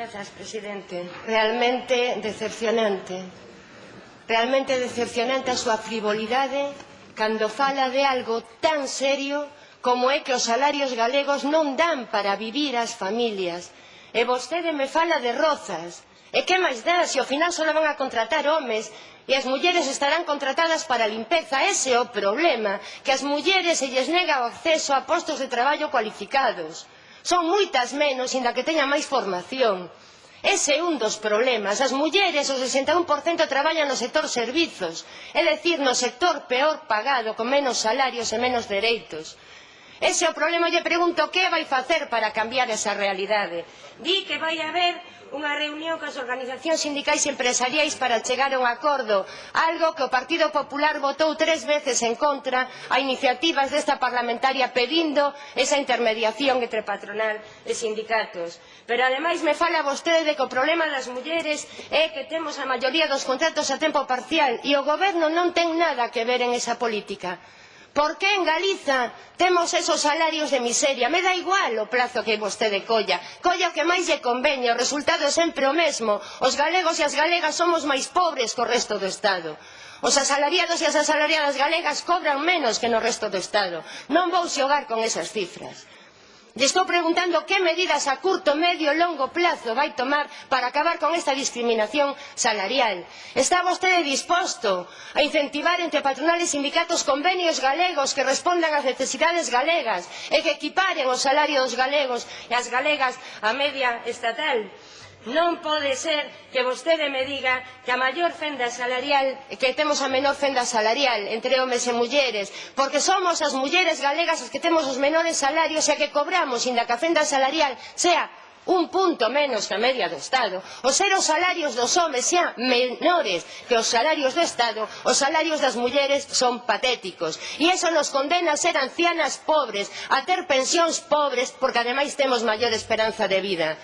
Grazas, presidente. Realmente decepcionante. Realmente decepcionante a súa frivolidade cando fala de algo tan serio como é que os salarios galegos non dan para vivir as familias. E vostede me fala de rozas. E que máis dá se ao final só van a contratar homes e as mulleres estarán contratadas para limpeza. Ese é o problema, que as mulleres se lles nega o acceso a postos de traballo cualificados. Son moitas menos, inda que teñan máis formación. Ese é un dos problemas. As mulleres, o 61%, traballan no sector servizos, é dicir, no sector peor pagado, con menos salarios e menos dereitos. Ese é o problema, lle pregunto que vai facer para cambiar esa realidade. Di que vai haber unha reunión coas organizacións sindicais e empresariais para chegar a un acordo, algo que o Partido Popular votou tres veces en contra a iniciativas desta parlamentaria pedindo esa intermediación entre patronal e sindicatos. Pero ademais me fala vostede de que o problema das mulleres é que temos a maioría dos contratos a tempo parcial e o goberno non ten nada que ver en esa política. Por que en Galiza temos esos salarios de miseria? Me dá igual o prazo que vostede colla. Colla o que máis lle conveña, o resultado é sempre o mesmo. Os galegos e as galegas somos máis pobres co resto do Estado. Os asalariados e as asalariadas galegas cobran menos que no resto do Estado. Non vou xogar con esas cifras lle estou preguntando que medidas a curto, medio e longo prazo vai tomar para acabar con esta discriminación salarial. Está vostede disposto a incentivar entre patronales e sindicatos convenios galegos que respondan ás necesidades galegas e que equiparen o salario dos galegos e as galegas á media estatal? Non pode ser que vostede me diga que a maior fenda salarial, que temos a menor fenda salarial entre homes e mulleres, porque somos as mulleres galegas as que temos os menores salarios e a que cobramos, inda que a fenda salarial sea un punto menos que a media do Estado, os ser os salarios dos homes sean menores que os salarios do Estado, os salarios das mulleres son patéticos. E iso nos condena a ser ancianas pobres, a ter pensións pobres, porque ademais temos maior esperanza de vida.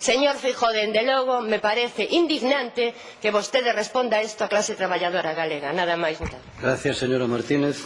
Señor Feijóo, dende logo, me parece indignante que vostede responda isto á clase traballadora galega. Nada máis. Gracias, señora Martínez.